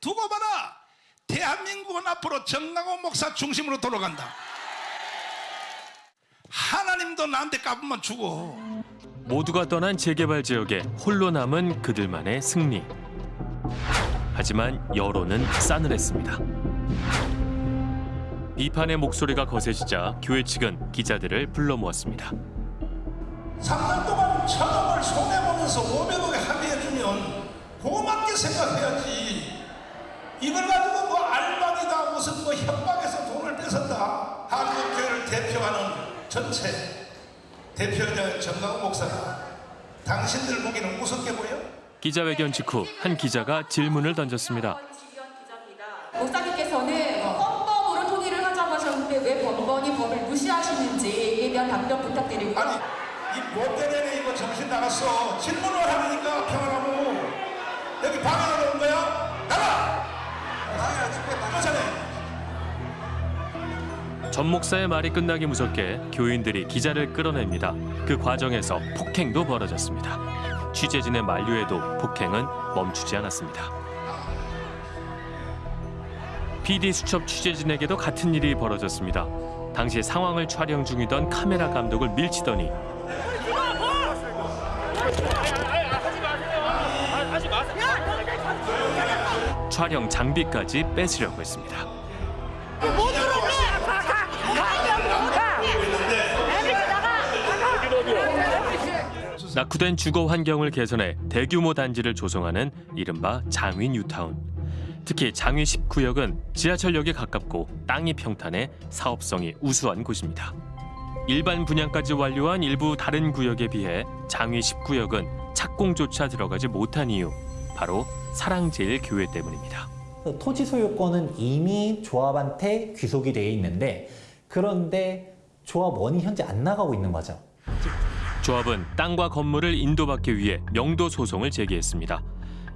두고 봐라. 대한민국은 앞으로 정강원 목사 중심으로 돌아간다. 하나님도 나한테 까불면 죽어. 모두가 떠난 재개발 지역에 홀로 남은 그들만의 승리. 하지만 여론은 싸늘했습니다. 비판의 목소리가 거세지자 교회 측은 기자들을 불러 모았습니다. 3년 동안 천억을 손해보면서 500억에 합의해주면 고맙게 생각해야지. 이걸 가지고 뭐 알박이다 무슨 뭐 협박해서 돈을 뺏었다. 한국 교회를 대표하는 전체 대표자 정강훈 목사가 당신들 보기는 우습게 보여? 기자회견 직후 한 기자가 질문을 던졌습니다. 목사님께서는 헌법으로 통일을 하자고 하셨는데 왜 번번이 법을 무시하시는지에 대한 답변 부탁드리고요. 아니 이 못된 애네 이거 정신 나갔어. 질문을 하려니까 평안하고 여기 방해하 전 목사의 말이 끝나기 무섭게 교인들이 기자를 끌어냅니다. 그 과정에서 폭행도 벌어졌습니다. 취재진의 만류에도 폭행은 멈추지 않았습니다. PD 수첩 취재진에게도 같은 일이 벌어졌습니다. 당시 상황을 촬영 중이던 카메라 감독을 밀치더니 촬영 장비까지 뺏으려고 했습니다. 낙후된 주거 환경을 개선해 대규모 단지를 조성하는 이른바 장위 뉴타운. 특히 장위 10구역은 지하철역에 가깝고 땅이 평탄해 사업성이 우수한 곳입니다. 일반 분양까지 완료한 일부 다른 구역에 비해 장위 10구역은 착공조차 들어가지 못한 이유 바로 사랑제일교회 때문입니다. 토지 소유권은 이미 조합한테 귀속이 돼 있는데 그런데 조합원이 현재 안 나가고 있는 거죠. 조합은 땅과 건물을 인도받기 위해 명도 소송을 제기했습니다.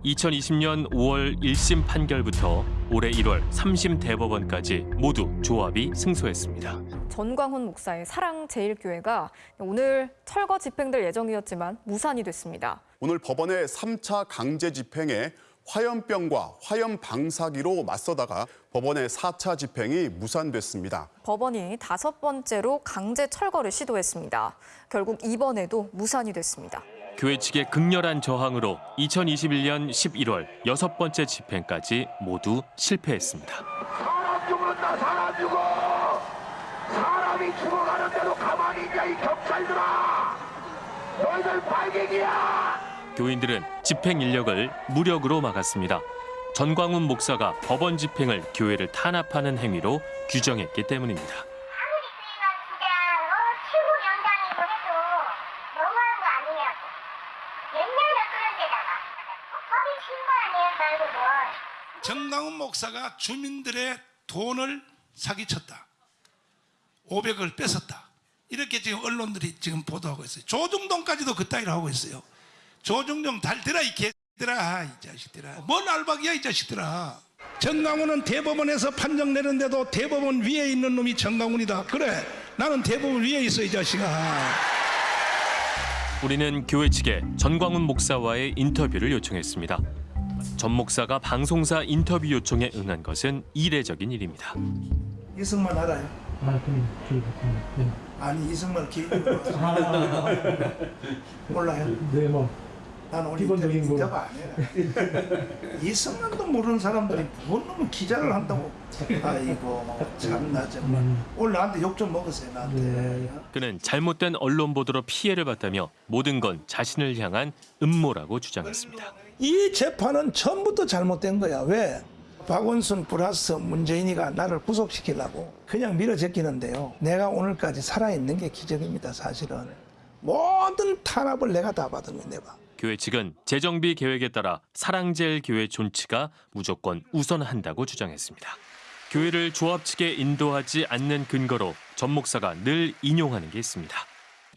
2020년 5월 1심 판결부터 올해 1월 3심 대법원까지 모두 조합이 승소했습니다. 전광훈 목사의 사랑제일교회가 오늘 철거 집행될 예정이었지만 무산이 됐습니다. 오늘 법원의 3차 강제 집행에 화염병과 화염 방사기로 맞서다가 법원의 4차 집행이 무산됐습니다. 법원이 다섯 번째로 강제 철거를 시도했습니다. 결국 이번에도 무산이 됐습니다. 교회 측의 극렬한 저항으로 2021년 11월 여섯 번째 집행까지 모두 실패했습니다. 사람 죽는다 사람 죽어 사람이 죽어가는데도 가만히 있냐 이 경찰들아 너희들 발갱이야 교인들은 집행 인력을 무력으로 막았습니다. 전광훈 목사가 법원 집행을 교회를 탄압하는 행위로 규정했기 때문입니다. 정강훈 목사가 주민들의 돈을 사기쳤다. 500을 뺏었다. 이렇게 지금 언론들이 지금 보도하고 있어요. 조중동까지도 그 따위로 하고 있어요. 조중동 달들아 이 개들아 이 자식들아. 뭔 알박이야 이 자식들아. 정강훈은 대법원에서 판정 내는데도 대법원 위에 있는 놈이 정강훈이다. 그래 나는 대법원 위에 있어 이 자식아. 우리는 교회 측에 전광훈 목사와의 인터뷰를 요청했습니다. 전 목사가 방송사 인터뷰 요청에 응한 것은 이례적인 일입니다. 이승만 알아요? 아, 그럼 저희 네. 아니 이승만 기획으로 몰라요? 네, 뭐 난 우리 기본적인 안 해요. 이승만도 모르는 사람들이 뭔 놈은 기자를 한다고. 아이고 참나 정말. 음. 오늘 나한테 욕 좀 먹으세요 나한테. 네. 그는 잘못된 언론 보도로 피해를 봤다며 모든 건 자신을 향한 음모라고 주장했습니다. 이 재판은 처음부터 잘못된 거야. 왜? 박원순 플러스 문재인이가 나를 구속시키려고 그냥 밀어 제끼는데요. 내가 오늘까지 살아있는 게 기적입니다, 사실은. 모든 탄압을 내가 다 받은 거야, 내가. 교회 측은 재정비 계획에 따라 사랑제일 교회 존치가 무조건 우선한다고 주장했습니다. 교회를 조합 측에 인도하지 않는 근거로 전 목사가 늘 인용하는 게 있습니다.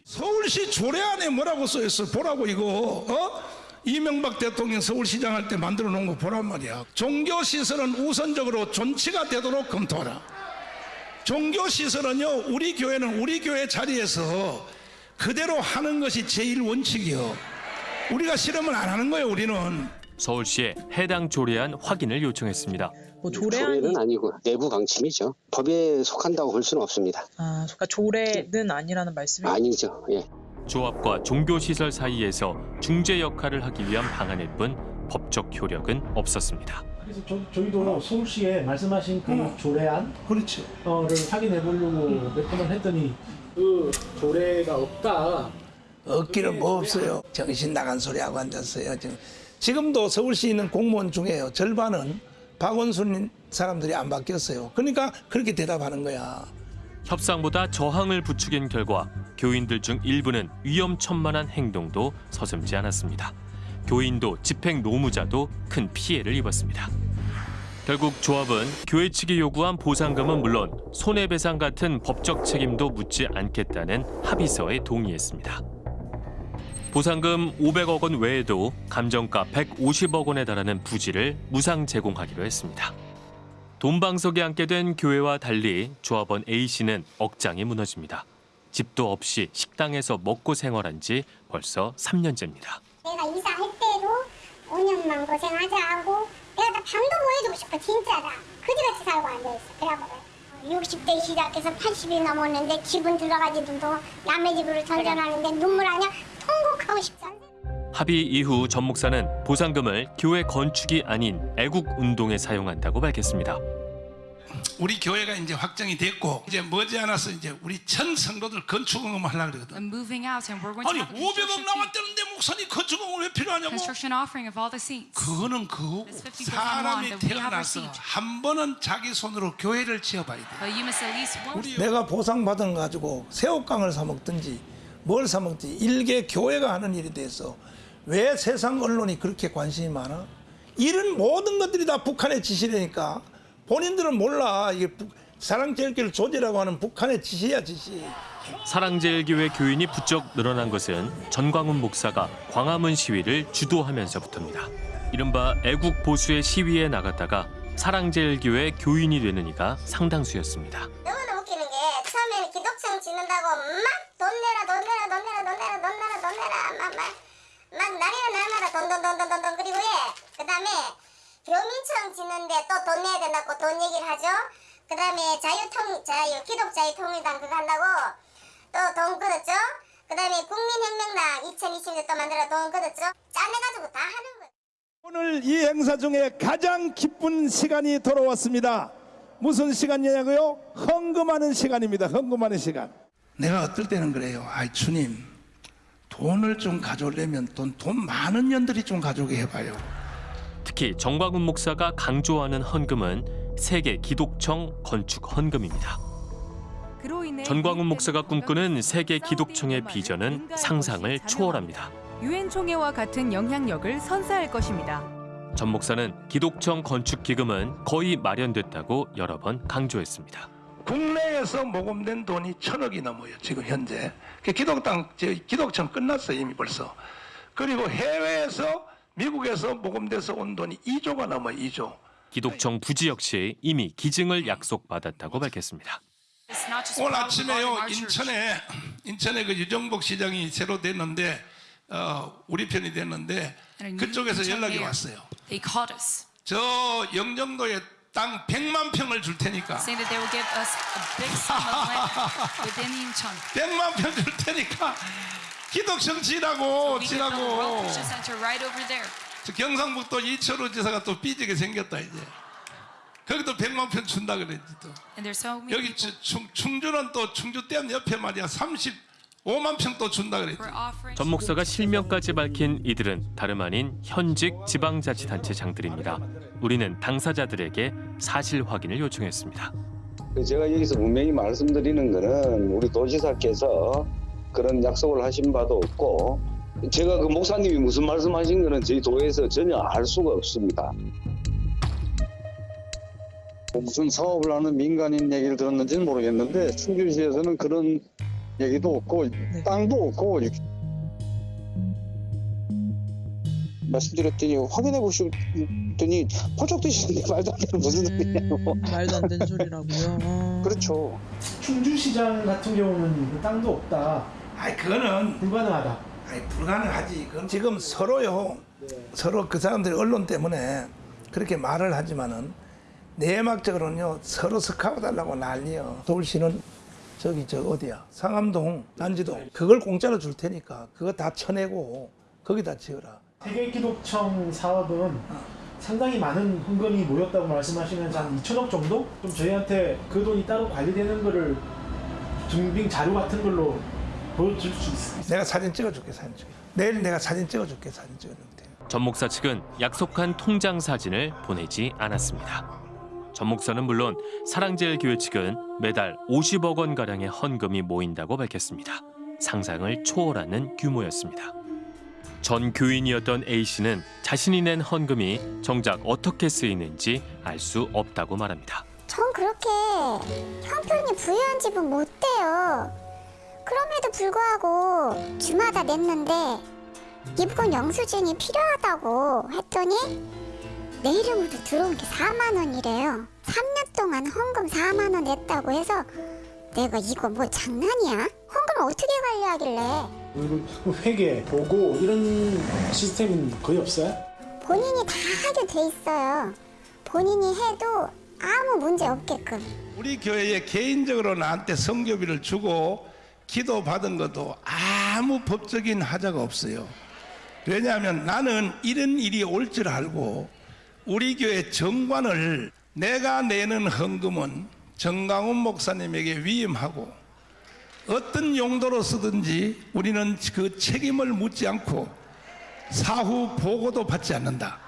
서울시 조례 안에 뭐라고 써 있어? 보라고 이거. 어? 이명박 대통령 서울시장 할 때 만들어 놓은 거 보란 말이야. 종교 시설은 우선적으로 존치가 되도록 검토하라. 종교 시설은요, 우리 교회는 우리 교회 자리에서 그대로 하는 것이 제일 원칙이요. 우리가 실험을 안 하는 거예요, 우리는. 서울시에 해당 조례안 확인을 요청했습니다. 뭐 조례안이 조례는 아니고 내부 강침이죠. 법에 속한다고 볼 수는 없습니다. 아, 그러니까 조례는 아니라는 말씀이 아니죠. 예. 조합과 종교시설 사이에서 중재 역할을 하기 위한 방안일 뿐 법적 효력은 없었습니다. 그래서 저, 저희도 서울시에 말씀하신 그 조례안을 그렇죠. 확인해 보려고 몇 번을 했더니 그 조례가 없다. 없기는 뭐 없어요. 정신 나간 소리 하고 앉았어요. 지금 지금도 서울시에 있는 공무원 중에요. 절반은 박원순 사람들이 안 바뀌었어요. 그러니까 그렇게 대답하는 거야. 협상보다 저항을 부추긴 결과 교인들 중 일부는 위험천만한 행동도 서슴지 않았습니다. 교인도 집행 노무자도 큰 피해를 입었습니다. 결국 조합은 교회 측이 요구한 보상금은 물론 손해배상 같은 법적 책임도 묻지 않겠다는 합의서에 동의했습니다. 보상금 500억 원 외에도 감정가 150억 원에 달하는 부지를 무상 제공하기로 했습니다. 돈방석에 앉게 된 교회와 달리 조합원 A씨는 억장이 무너집니다. 집도 없이 식당에서 먹고 생활한 지 벌써 3년째입니다. 내가 이사할 때도 5년만 고생하자 하고 내가 나 방도 보여주고 싶어 진짜다 그지같이 살고 앉아있어 그래가지고 60대 시작해서 80이 넘었는데 집은 들어가지도 남의 집으로 전전하는데 눈물 아냐 합의 이후 전 목사는 보상금을 교회 건축이 아닌 애국 운동에 사용한다고 밝혔습니다. 우리 교회가 이제 확정이 됐고 이제 머지않아서 이제 우리 전 성도들 건축응금 하려고 그러거든. I'm moving out and we're going 아니 to have a 500억 construction fee, 나왔다는데 목사님 건축응금 왜 필요하냐고? construction offering of all the seats. 그거는 50% 사람이 태어나서. 한 번은 자기 손으로 교회를 지어봐야 돼. 내가 보상받은 거 가지고 새우깡을 사 먹든지 뭘 사 먹든지 일개 교회가 하는 일에 대해서 왜 세상 언론이 그렇게 관심이 많아? 이런 모든 것들이 다 북한의 지시라니까 본인들은 몰라 사랑제일교를 조지라고 하는 북한의 지시야 지시. 사랑제일교회 교인이 부쩍 늘어난 것은 전광훈 목사가 광화문 시위를 주도하면서부터입니다. 이른바 애국 보수의 시위에 나갔다가 사랑제일교회 교인이 되는 이가 상당수였습니다. 너무나 웃기는 게 처음에는 기독청 짓는다고 막 돈 내라 돈 내라 돈 내라 돈 내라 돈 내라 돈 내라 막, 막, 막 날이나 날마다 돈돈돈돈돈돈 그리고 예. 그 다음에 교민청 짓는데 또 돈 내야 된다고 돈 얘기를 하죠 그 다음에 자유통 자유 기독자유통일당 그거 한다고 또 돈 끊었죠 그 다음에 국민혁명당 2020년 또 만들어 돈 끊었죠 짜내가지고 다 하는 거예요 오늘 이 행사 중에 가장 기쁜 시간이 돌아왔습니다. 무슨 시간이냐고요? 헌금하는 시간입니다. 헌금하는 시간. 내가 어떨 때는 그래요. 아이 주님, 돈을 좀 가져오려면 돈, 돈 많은 년들이 좀 가져오게 해봐요. 특히 정광훈 목사가 강조하는 헌금은 세계 기독청 건축 헌금입니다. 전광훈 목사가 꿈꾸는 세계 기독청의 비전은 상상을 초월합니다. 유엔 총회와 같은 영향력을 선사할 것입니다. 전 목사는 기독청 건축 기금은 거의 마련됐다고 여러 번 강조했습니다. 국내에서 모금된 돈이 천억이 넘어요. 지금 현재. 그 기독당, 저 기독청 끝났어요. 이미 벌써. 그리고 해외에서 미국에서 모금돼서 온 돈이 2조가 넘어요. 2조. 기독청 부지 역시 이미 기증을 약속받았다고 밝혔습니다. it's not just 오늘 아침에요. 인천에 인천에 그 유정복 시장이 새로 됐는데 어, 우리 편이 됐는데 And 그쪽에서 연락이 왔어요. 저 영종도에 땅 100만 평을 줄 테니까 saying that they will give us a big sum of land within Incheon. 100만 평 줄 테니까 기독청 지라고 지라고 Christian Center right over there. 저 경상북도 이철우 지사가 또 삐지게 생겼다 이제 거기도 100만 평 준다 그랬지 또 And there's so many 여기 충, 충주는 또 충주 댐 옆에 말이야 35만 평또 준다 offering 전 목사가 실명까지 밝힌 이들은 다름 아닌 현직 지방자치단체 장들입니다. 우리는 당사자들에게 사실 확인을 요청했습니다. 제가 여기서 분명히 말씀드리는 거는 우리 도지사께서 그런 약속을 하신 바도 없고 제가 그 목사님이 무슨 말씀하신 거는 저희 도에서 전혀 알 수가 없습니다. 무슨 사업을 하는 민간인 얘기를 들었는지는 모르겠는데 충주시에서는 그런 얘기도 없고 땅도 없고 말씀드렸더니 확인해 보셨더니 펄쩍 뛰시는데 말도 안 되는 무슨 소리냐고 말도 안 되는 소리라고요. 어. 그렇죠 충주시장 같은 경우는 그 땅도 없다. 아이 그거는 불가능하다. 아이 불가능하지 그건 지금 서로요 서로 그 사람들이 언론 때문에 그렇게 말을 하지만은 내막적으로는요 서로 스카우트 달라고 난리요. 서울시는 저기 저 어디야 상암동 단지도 그걸 공짜로 줄 테니까 그거 다 쳐내고 거기다 지어라. 세계기록청 사업은 상당히 많은 헌금이 모였다고 말씀하시면서 한 2천억 정도? 좀 저희한테 그 돈이 따로 관리되는 거를 증빙 자료 같은 걸로 보여줄 수 있어요? 내가 사진 찍어줄게 사진 찍어. 내일 내가 사진 찍어줄게 사진 찍어줄게. 전 목사 측은 약속한 통장 사진을 보내지 않았습니다. 전 목사는 물론 사랑제일교회 측은 매달 50억 원 가량의 헌금이 모인다고 밝혔습니다. 상상을 초월하는 규모였습니다. 전 교인이었던 A 씨는 자신이 낸 헌금이 정작 어떻게 쓰이는지 알 수 없다고 말합니다. 전 그렇게 형편이 부유한 집은 못 돼요. 그럼에도 불구하고 주마다 냈는데 이번 영수증이 필요하다고 했더니 내 이름으로 들어온 게 4만 원이래요. 3년 동안 헌금 4만 원 냈다고 해서 내가 이거 뭐 장난이야? 헌금을 어떻게 관리하길래 자꾸 회계, 보고 이런 시스템은 거의 없어요? 본인이 다 하게 돼 있어요. 본인이 해도 아무 문제 없게끔. 우리 교회에 개인적으로 나한테 성교비를 주고 기도 받은 것도 아무 법적인 하자가 없어요. 왜냐하면 나는 이런 일이 올 줄 알고 우리 교회 정관을 내가 내는 헌금은 정강훈 목사님에게 위임하고 어떤 용도로 쓰든지 우리는 그 책임을 묻지 않고 사후 보고도 받지 않는다.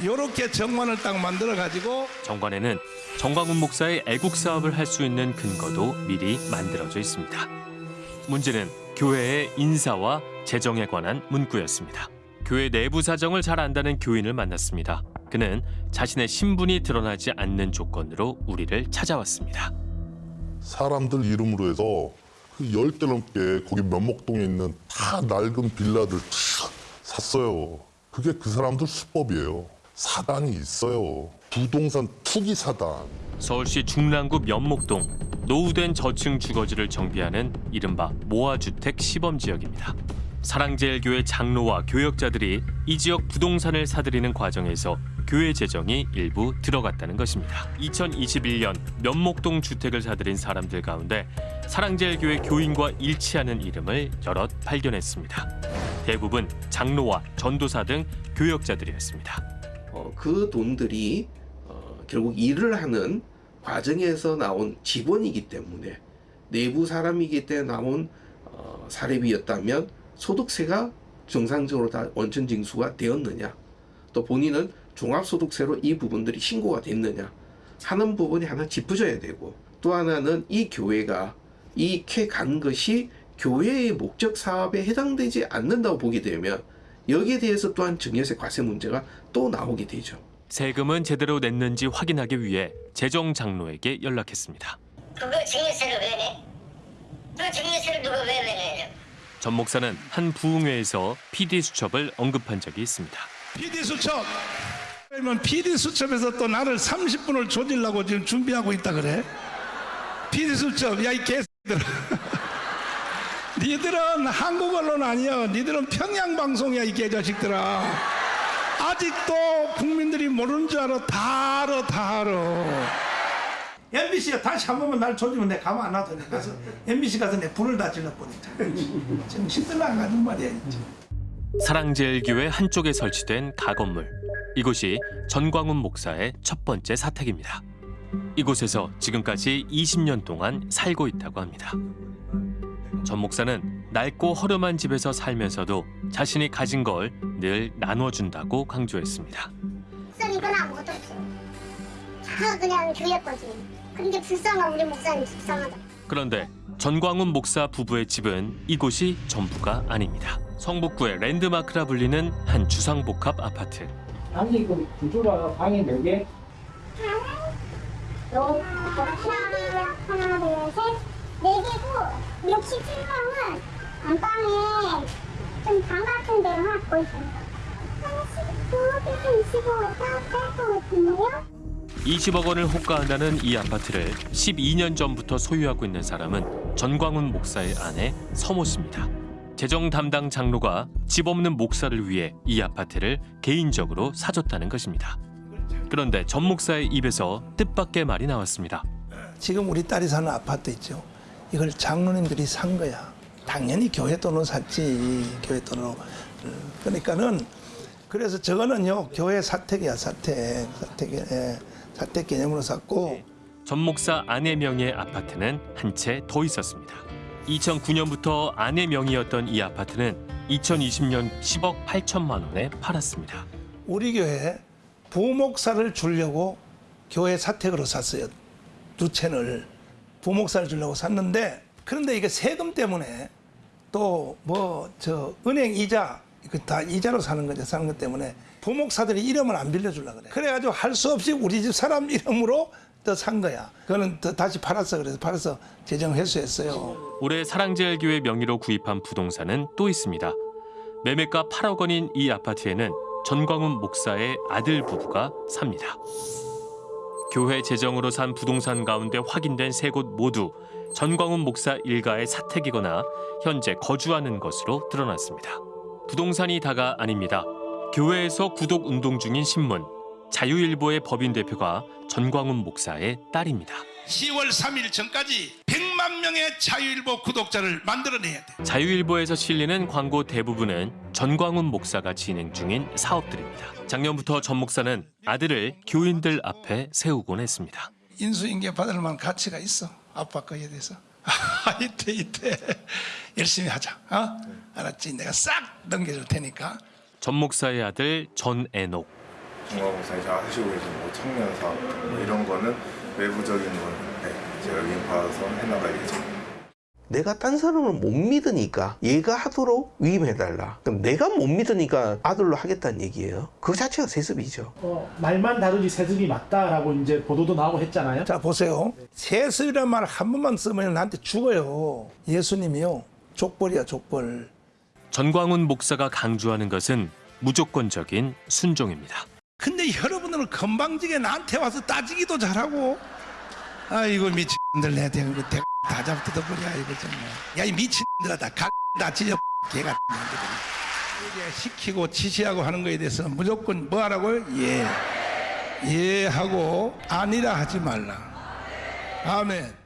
이렇게 정관을 딱 만들어 가지고 정관에는 정광훈 목사의 애국 사업을 할 수 있는 근거도 미리 만들어져 있습니다. 문제는 교회의 인사와 재정에 관한 문구였습니다. 교회 내부 사정을 잘 안다는 교인을 만났습니다. 그는 자신의 신분이 드러나지 않는 조건으로 우리를 찾아왔습니다. 사람들 이름으로 해서 그 열대 넘게 거기 면목동에 있는 다 낡은 빌라들 다 샀어요. 그게 그 사람들 수법이에요. 사단이 있어요. 부동산 투기 사단. 서울시 중랑구 면목동 노후된 저층 주거지를 정비하는 이른바 모아주택 시범 지역입니다. 사랑제일교회 장로와 교역자들이 이 지역 부동산을 사들이는 과정에서 교회 재정이 일부 들어갔다는 것입니다. 2021년 면목동 주택을 사들인 사람들 가운데 사랑제일교회 교인과 일치하는 이름을 여럿 발견했습니다. 대부분 장로와 전도사 등 교역자들이었습니다. 어, 그 돈들이 어, 결국 일을 하는 과정에서 나온 직원이기 때문에 내부 사람이기 때문에 나온 어, 사례비였다면 소득세가 정상적으로 다 원천 징수가 되었느냐 또 본인은 종합소득세로 이 부분들이 신고가 됐느냐 하는 부분이 하나 짚어져야 되고 또 하나는 이 교회가 이캐 간 것이 교회의 목적 사업에 해당되지 않는다고 보게 되면 여기에 대해서 또한 증여세 과세 문제가 또 나오게 되죠. 세금은 제대로 냈는지 확인하기 위해 재정 장로에게 연락했습니다. 그거 증여세를 왜 내? 그 증여세를 누가 왜 내냐? 전 목사는 한 부흥회에서 PD 수첩을 언급한 적이 있습니다. PD 수첩. 그러면 PD 수첩에서 또 나를 30분을 조질라고 지금 준비하고 있다 그래? PD 수첩, 야 이 개새들아. 니들은 한국 언론 아니야. 니들은 평양 방송이야 이 개자식들아. 아직도 국민들이 모르는 줄 알아. 다 알아, 다 알아. MBC가 다시 한 번만 날 조지면 내가 가만 안 놔둬. 가서 MBC 가서 내 불을 다 질러버리자. 지금 시들라 안 가는 말이야. 사랑제일교회 한쪽에 설치된 가건물. 이곳이 전광훈 목사의 첫 번째 사택입니다. 이곳에서 지금까지 20년 동안 살고 있다고 합니다. 전 목사는 낡고 허름한 집에서 살면서도 자신이 가진 걸 늘 나눠준다고 강조했습니다. 목사님 이건 아무것도 없어. 다 그냥 교회 거지. 근데 불쌍한 우리 목사님 불쌍하다. 그런데 전광훈 목사 부부의 집은 이곳이 전부가 아닙니다. 성북구의 랜드마크라 불리는 한 주상복합 아파트. 아니 그 구조가 방이 몇 개? 너 하나, 하나, 둘, 셋, 네 개고 67평은 안방에 좀 방 같은 데로 하고 있어요. 한 19, 25 딱될것 같은데요? 20억 원을 호가한다는 이 아파트를 12년 전부터 소유하고 있는 사람은 전광훈 목사의 아내 서모 씨입니다. 재정 담당 장로가 집 없는 목사를 위해 이 아파트를 개인적으로 사줬다는 것입니다. 그런데 전 목사의 입에서 뜻밖의 말이 나왔습니다. 지금 우리 딸이 사는 아파트 있죠. 이걸 장로님들이 산 거야. 당연히 교회 돈으로 샀지. 교회 돈으로. 그러니까는 그래서 저거는요 교회 사택이야 사택 사택 예, 사택 개념으로 샀고 전 목사 아내 명의의 아파트는 한 채 더 있었습니다. 2009년부터 아내 명의였던 이 아파트는 2020년 10억 8천만 원에 팔았습니다. 우리 교회 부목사를 주려고 교회 사택으로 샀어요. 두 채를 부목사를 주려고 샀는데 그런데 이게 세금 때문에 또 뭐 저 은행 이자 이거 다 이자로 사는 거죠. 사는 것 때문에 부목사들이 이름을 안 빌려주려 그래. 그래가지고 할 수 없이 우리 집 사람 이름으로 또 산 거야. 그거는 또 다시 팔았어. 그래서 팔아서 재정 회수했어요. 올해 사랑제일교회 명의로 구입한 부동산은 또 있습니다. 매매가 8억 원인 이 아파트에는 전광훈 목사의 아들 부부가 삽니다. 교회 재정으로 산 부동산 가운데 확인된 세 곳 모두 전광훈 목사 일가의 사택이거나 현재 거주하는 것으로 드러났습니다. 부동산이 다가 아닙니다. 교회에서 구독 운동 중인 신문 자유일보의 법인 대표가 전광훈 목사의 딸입니다. 10월 3일 전까지 100만 명의 자유일보 구독자를 만들어내야 돼. 자유일보에서 실리는 광고 대부분은 전광훈 목사가 진행 중인 사업들입니다. 작년부터 전 목사는 아들을 교인들 앞에 세우곤 했습니다. 인수인계 받을 만한 가치가 있어. 아빠 거에 대해서. 아, 이때 이때 열심히 하자. 어? 알았지? 내가 싹 넘겨줄 테니까. 전 목사의 아들 전애녹. 중화공사에서 하시고 계신 뭐 청년 사업 뭐 이런 거는 외부적인 건 네, 제가 위임받아서 해나갈 예정입니다. 내가 딴 사람을 못 믿으니까 얘가 하도록 위임해달라. 그럼 내가 못 믿으니까 아들로 하겠다는 얘기예요. 그 자체가 세습이죠. 어, 말만 다르지 세습이 맞다라고 이제 보도도 나오고 했잖아요. 자 보세요. 세습이란 말 한 번만 쓰면 나한테 죽어요. 예수님이요. 족벌이야 족벌. 전광훈 목사가 강조하는 것은 무조건적인 순종입니다. 근데 여러분들은 건방지게 나한테 와서 따지기도 잘하고 아이고 미친들 내 대한 거 대- 다 잡뜯어버려 이거 정말 야이 미친들아 다다 찢어 개가 시키고 지시하고 하는 거에 대해서 무조건 뭐 하라고요? 예. 예 하고 아니라 하지 말라. 아멘.